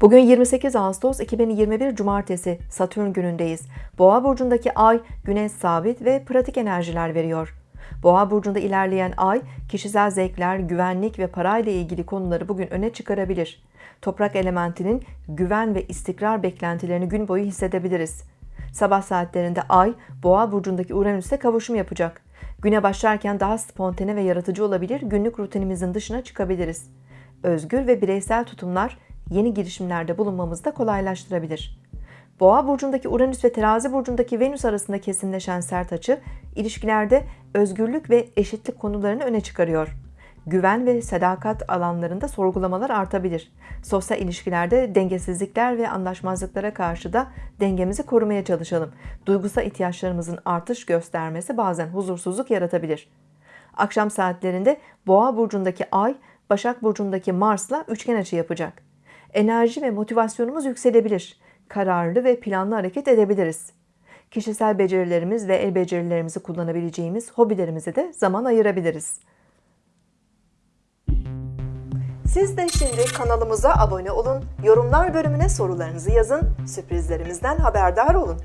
Bugün 28 Ağustos 2021 Cumartesi Satürn günündeyiz. Boğa burcundaki ay güneş sabit ve pratik enerjiler veriyor. Boğa burcunda ilerleyen ay kişisel zevkler, güvenlik ve parayla ilgili konuları bugün öne çıkarabilir. Toprak elementinin güven ve istikrar beklentilerini gün boyu hissedebiliriz. Sabah saatlerinde ay Boğa burcundaki Uranüs'e kavuşum yapacak. Güne başlarken daha spontane ve yaratıcı olabilir, günlük rutinimizin dışına çıkabiliriz. Özgür ve bireysel tutumlar yeni girişimlerde bulunmamızı da kolaylaştırabilir. Boğa burcundaki Uranüs ve Terazi burcundaki Venüs arasında kesinleşen sert açı ilişkilerde özgürlük ve eşitlik konularını öne çıkarıyor. Güven ve sadakat alanlarında sorgulamalar artabilir. Sosyal ilişkilerde dengesizlikler ve anlaşmazlıklara karşı da dengemizi korumaya çalışalım. Duygusal ihtiyaçlarımızın artış göstermesi bazen huzursuzluk yaratabilir. Akşam saatlerinde Boğa burcundaki Ay, Başak burcundaki Mars'la üçgen açı yapacak enerji ve motivasyonumuz yükselebilir. Kararlı ve planlı hareket edebiliriz. Kişisel becerilerimiz ve el becerilerimizi kullanabileceğimiz hobilerimize de zaman ayırabiliriz. Siz de şimdi kanalımıza abone olun, yorumlar bölümüne sorularınızı yazın, sürprizlerimizden haberdar olun.